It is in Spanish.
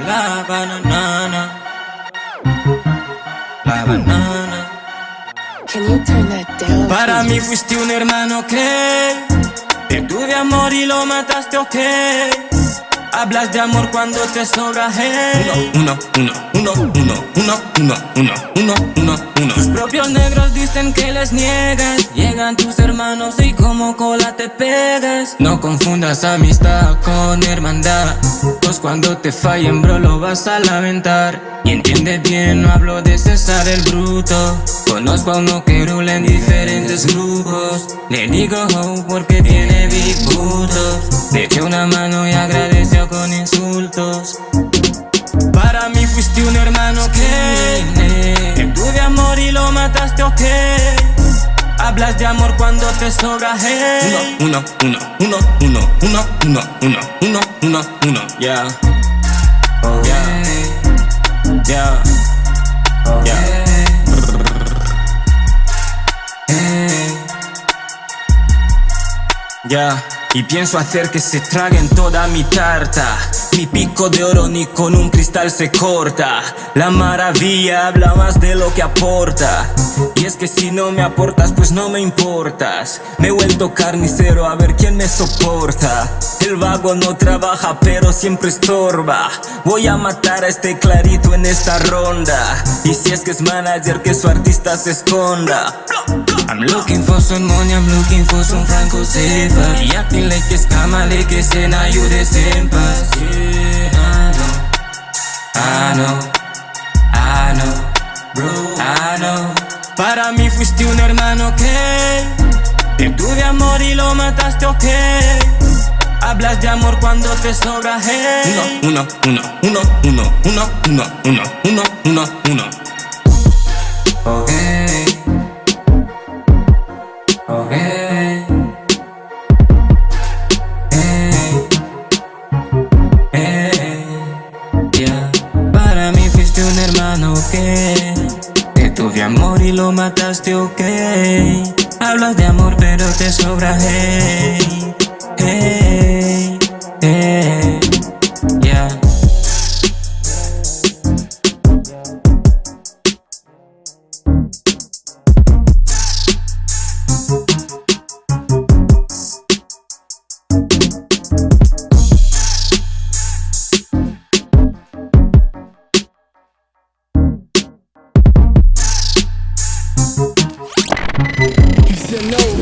La banana. La banana. Can you turn that down? Para mí fuiste un hermano que Te tuve amor y lo mataste, ok Hablas de amor cuando te sobra, hey Uno, uno, uno, uno, uno, uno, uno, uno, uno, uno. Tus propios negros que les niegas. Llegan tus hermanos y como cola te pegas. No confundas amistad con hermandad. Pues cuando te fallen bro lo vas a lamentar. Y entiende bien, no hablo de César el bruto. Conozco a uno que rula en diferentes grupos. Le digo ho porque tiene big putos Le eché una mano y agradeció mataste, ok. Hablas de amor cuando te sobra, hey. Uno, uno, uno, uno, uno, uno, uno, uno, uno, uno. Yeah. Oh yeah. Yeah. Oh yeah. Ya, y pienso hacer que se traguen toda mi tarta. Mi pico de oro ni con un cristal se corta. La maravilla habla más de lo que aporta Y es que si no me aportas pues no me importas. Me he vuelto carnicero a ver quién me soporta. El vago no trabaja pero siempre estorba. Voy a matar a este clarito en esta ronda. Y si es que es manager que su artista se esconda. I'm looking for some money, I'm looking for some Franco Cephas Y acting like it's you the same pass Yeah, Para mí fuiste un hermano que Te tuve amor y lo mataste, ok. Hablas de amor cuando te sobra, hey. Uno, uno, uno, uno, uno, uno, uno, uno, uno, uno. Ok. Ok y lo mataste, ok. Hablas de amor pero te sobra, hey to know